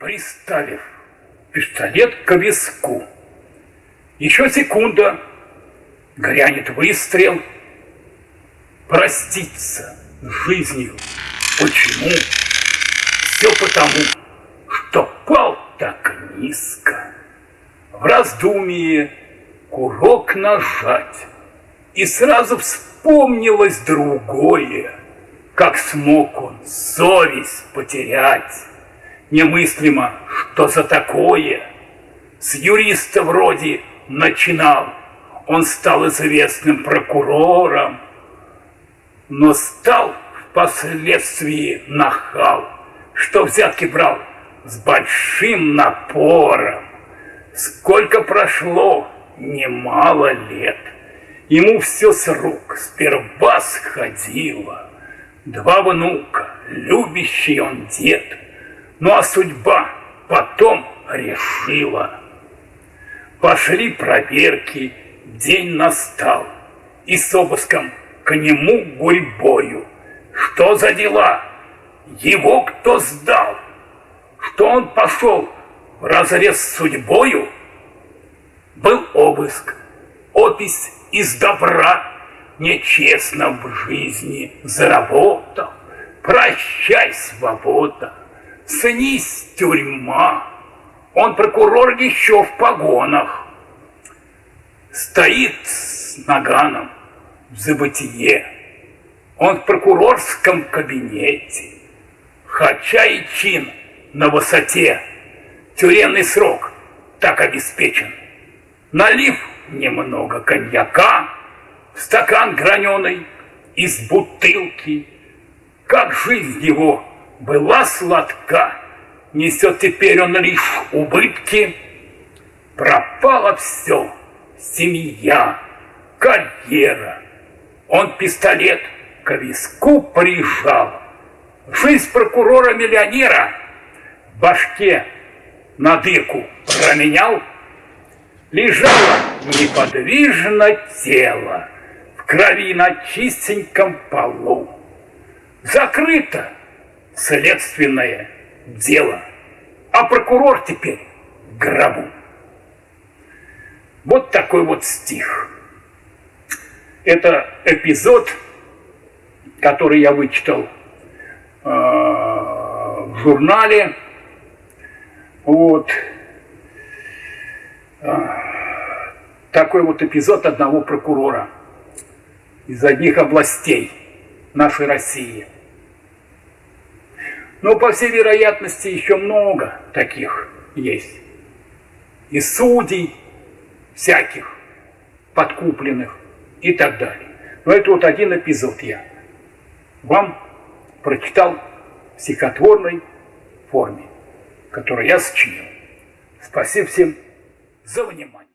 приставив пистолет к виску. Еще секунда, грянет выстрел. Проститься с жизнью. Почему? Все потому, что пал так низко. В раздумье курок нажать, и сразу вспомнилось другое, как смог он совесть потерять. Немыслимо, что за такое. С юриста вроде начинал, он стал известным прокурором, но стал впоследствии нахал, что взятки брал с большим напором. Сколько прошло, немало лет, ему все с рук сперва сходило. Два внука, любящий он дед, ну а судьба потом решила. Пошли проверки, день настал, и с обыском к нему гурьбою. Что за дела? Его кто сдал? Что он пошел в разрез с судьбою? Был обыск, опись из добра, нечестно в жизни заработал. Прощай, свобода, снись тюрьма. Он прокурор еще в погонах. Стоит с наганом в забытие. Он в прокурорском кабинете. Хотя и чин на высоте. Тюремный срок так обеспечен. Налив немного коньяка стакан граненый из бутылки. Как жизнь его была сладка, несет теперь он лишь убытки. Пропало все, семья, карьера. Он пистолет к виску прижал. Жизнь прокурора-миллионера в башке на дырку променял. Лежало неподвижно тело в крови на чистеньком полу. Закрыто следственное дело, а прокурор теперь в гробу. Вот такой вот стих. Это эпизод, который я вычитал э, в журнале. Вот. Э, такой вот эпизод одного прокурора из одних областей нашей России. Но, по всей вероятности, еще много таких есть. И судей всяких подкупленных и так далее. Но это вот один эпизод я вам прочитал в стихотворной форме, которую я сочинил. Спасибо всем за внимание.